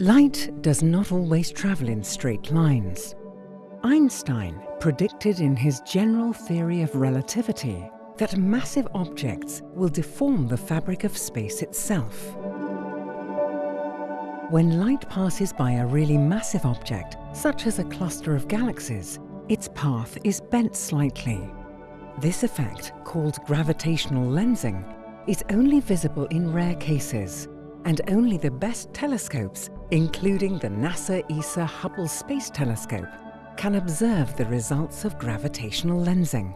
Light does not always travel in straight lines. Einstein predicted in his general theory of relativity that massive objects will deform the fabric of space itself. When light passes by a really massive object, such as a cluster of galaxies, its path is bent slightly. This effect, called gravitational lensing, is only visible in rare cases and only the best telescopes, including the NASA ESA Hubble Space Telescope, can observe the results of gravitational lensing.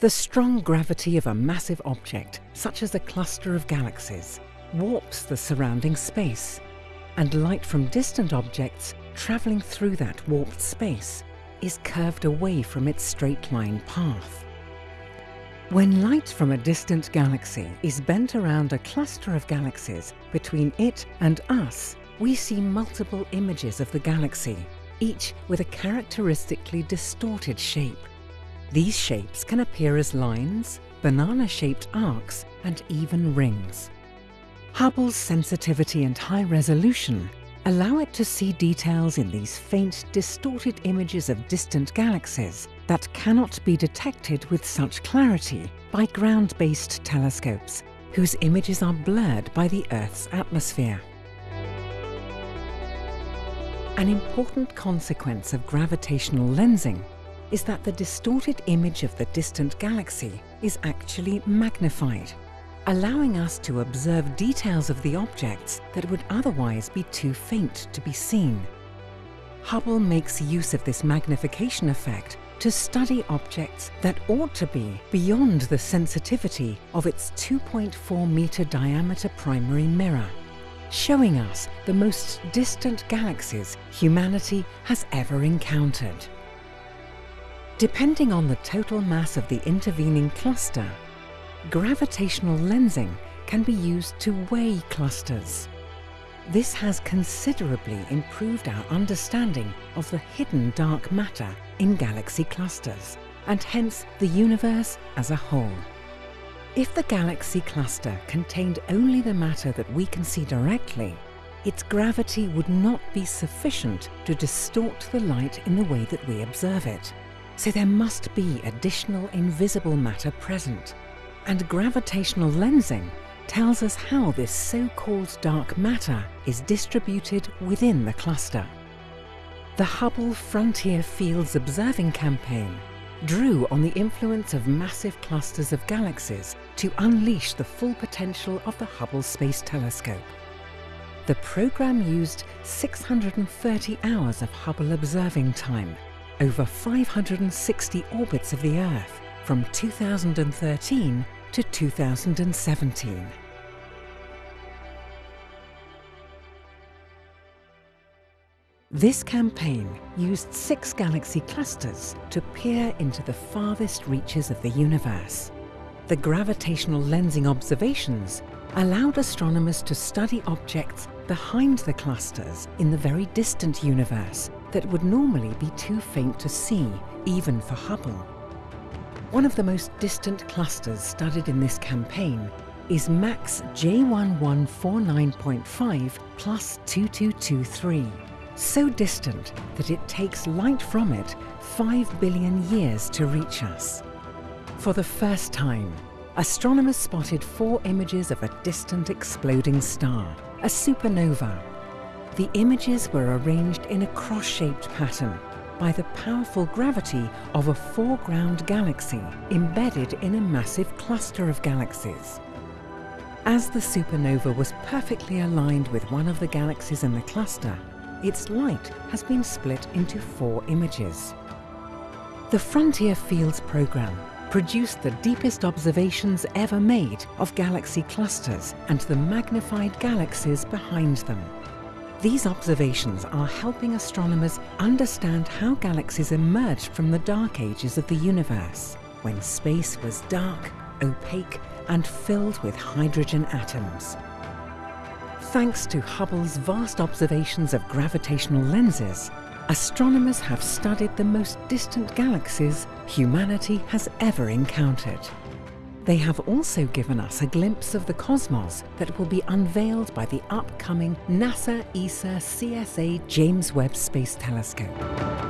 The strong gravity of a massive object, such as a cluster of galaxies, warps the surrounding space and light from distant objects travelling through that warped space is curved away from its straight line path. When light from a distant galaxy is bent around a cluster of galaxies between it and us, we see multiple images of the galaxy, each with a characteristically distorted shape. These shapes can appear as lines, banana-shaped arcs, and even rings. Hubble's sensitivity and high resolution allow it to see details in these faint, distorted images of distant galaxies that cannot be detected with such clarity by ground-based telescopes, whose images are blurred by the Earth's atmosphere. An important consequence of gravitational lensing is that the distorted image of the distant galaxy is actually magnified allowing us to observe details of the objects that would otherwise be too faint to be seen. Hubble makes use of this magnification effect to study objects that ought to be beyond the sensitivity of its 2.4 metre diameter primary mirror, showing us the most distant galaxies humanity has ever encountered. Depending on the total mass of the intervening cluster, gravitational lensing can be used to weigh clusters. This has considerably improved our understanding of the hidden dark matter in galaxy clusters, and hence the universe as a whole. If the galaxy cluster contained only the matter that we can see directly, its gravity would not be sufficient to distort the light in the way that we observe it. So there must be additional invisible matter present and gravitational lensing tells us how this so-called dark matter is distributed within the cluster. The Hubble Frontier Fields Observing Campaign drew on the influence of massive clusters of galaxies to unleash the full potential of the Hubble Space Telescope. The program used 630 hours of Hubble observing time over 560 orbits of the Earth from 2013 to 2017. This campaign used six galaxy clusters to peer into the farthest reaches of the universe. The gravitational lensing observations allowed astronomers to study objects behind the clusters in the very distant universe that would normally be too faint to see, even for Hubble. One of the most distant clusters studied in this campaign is MACS J1149.5 plus 2223, so distant that it takes light from it 5 billion years to reach us. For the first time, astronomers spotted four images of a distant exploding star, a supernova. The images were arranged in a cross-shaped pattern by the powerful gravity of a foreground galaxy embedded in a massive cluster of galaxies. As the supernova was perfectly aligned with one of the galaxies in the cluster, its light has been split into four images. The Frontier Fields program produced the deepest observations ever made of galaxy clusters and the magnified galaxies behind them. These observations are helping astronomers understand how galaxies emerged from the dark ages of the universe, when space was dark, opaque and filled with hydrogen atoms. Thanks to Hubble's vast observations of gravitational lenses, astronomers have studied the most distant galaxies humanity has ever encountered. They have also given us a glimpse of the cosmos that will be unveiled by the upcoming NASA ESA CSA James Webb Space Telescope.